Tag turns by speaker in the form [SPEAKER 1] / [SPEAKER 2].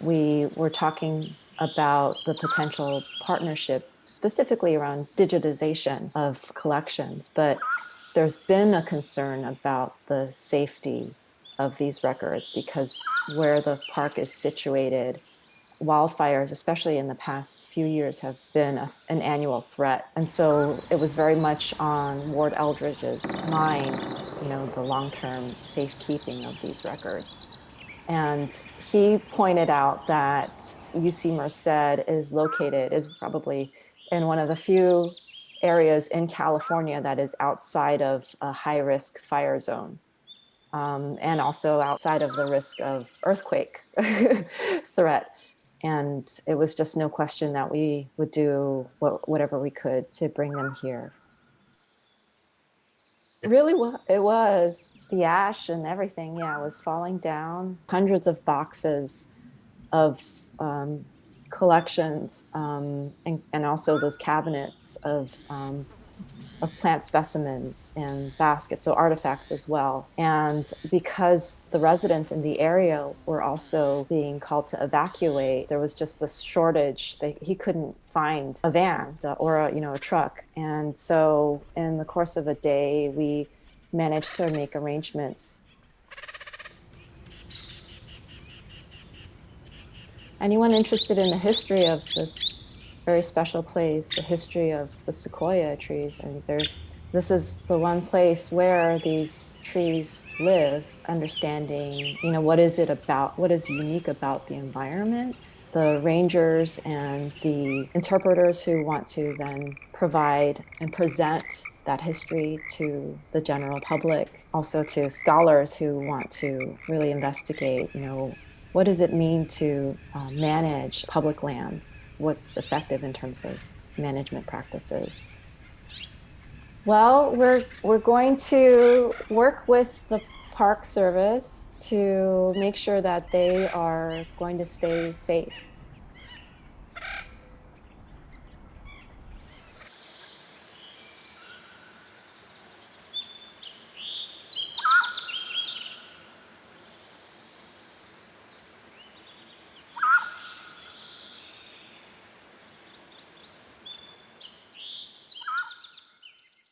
[SPEAKER 1] we were talking about the potential partnership specifically around digitization of collections, but there's been a concern about the safety of these records because where the park is situated, wildfires, especially in the past few years, have been a, an annual threat. And so it was very much on Ward Eldredge's mind, you know, the long-term safekeeping of these records. And he pointed out that UC Merced is located, is probably in one of the few areas in California that is outside of a high risk fire zone. Um, and also outside of the risk of earthquake threat. And it was just no question that we would do what, whatever we could to bring them here. Really, it was the ash and everything. Yeah, was falling down. Hundreds of boxes of um, collections um, and, and, also those cabinets of, um, of plant specimens and baskets, so artifacts as well. And because the residents in the area were also being called to evacuate, there was just this shortage. They, he couldn't find a van uh, or a, you know, a truck. And so in the course of a day, we managed to make arrangements anyone interested in the history of this very special place, the history of the sequoia trees, and there's this is the one place where these trees live, understanding, you know, what is it about, what is unique about the environment. The rangers and the interpreters who want to then provide and present that history to the general public, also to scholars who want to really investigate, you know, what does it mean to uh, manage public lands? What's effective in terms of management practices? Well, we're, we're going to work with the Park Service to make sure that they are going to stay safe